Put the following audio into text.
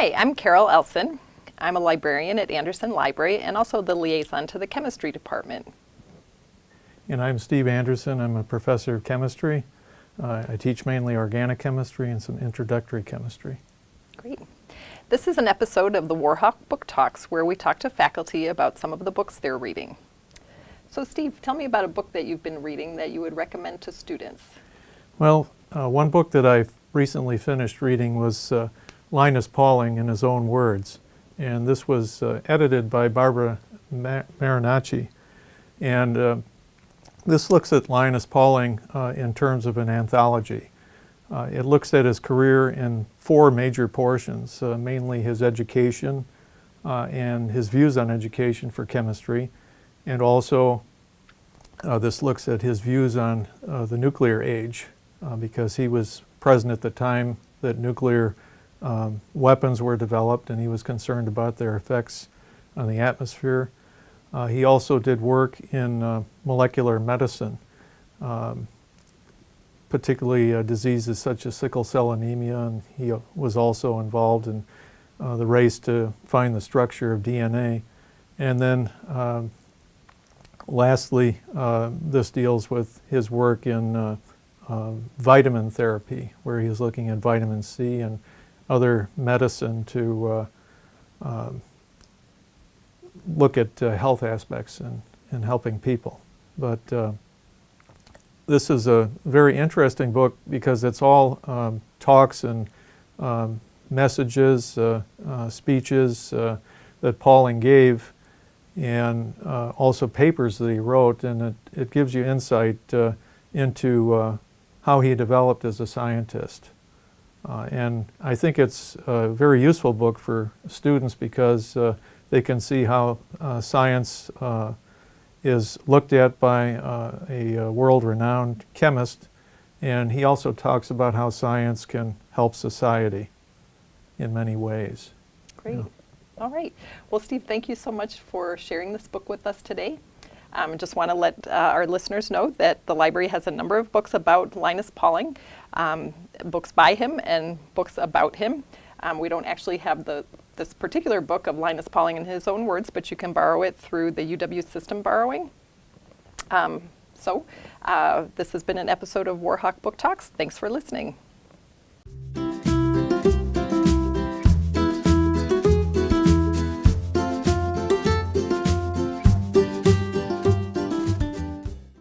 Hi, I'm Carol Elson. I'm a librarian at Andersen Library and also the liaison to the chemistry department. And I'm Steve Anderson. I'm a professor of chemistry. Uh, I teach mainly organic chemistry and some introductory chemistry. Great. This is an episode of the Warhawk Book Talks where we talk to faculty about some of the books they're reading. So Steve, tell me about a book that you've been reading that you would recommend to students. Well, uh, one book that I've recently finished reading was uh, Linus Pauling in his own words. And this was uh, edited by Barbara Ma Marinacci. And uh, this looks at Linus Pauling uh, in terms of an anthology. Uh, it looks at his career in four major portions, uh, mainly his education uh, and his views on education for chemistry, and also this looks at his views on the nuclear age, because he was present at the time that nuclear um, weapons were developed and he was concerned about their effects on the atmosphere. Uh, he also did work in uh, molecular medicine, um, particularly uh, diseases such as sickle cell anemia, and he uh, was also involved in uh, the race to find the structure of DNA. And then um, lastly, uh, this deals with his work in vitamin therapy, where he was looking at vitamin C and other medicine to um, look at uh, health aspects and, and helping people. But uh, this is a very interesting book because it's all um, talks and um, messages, uh, uh speeches uh, that Pauling gave and uh, also papers that he wrote and it, it gives you insight into how he developed as a scientist. And I think it's a very useful book for students because they can see how uh, science uh, is looked at by uh, a, a world-renowned chemist and he also talks about how science can help society in many ways. Great. Yeah. All right. Well, Steve, thank you so much for sharing this book with us today. I um, just want to let uh, our listeners know that the library has a number of books about Linus Pauling, um, books by him and books about him. Um, we don't actually have the this particular book of Linus Pauling in his own words, but you can borrow it through the UW system borrowing. Um, so uh, this has been an episode of Warhawk Book Talks. Thanks for listening.